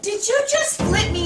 Did you just flip me?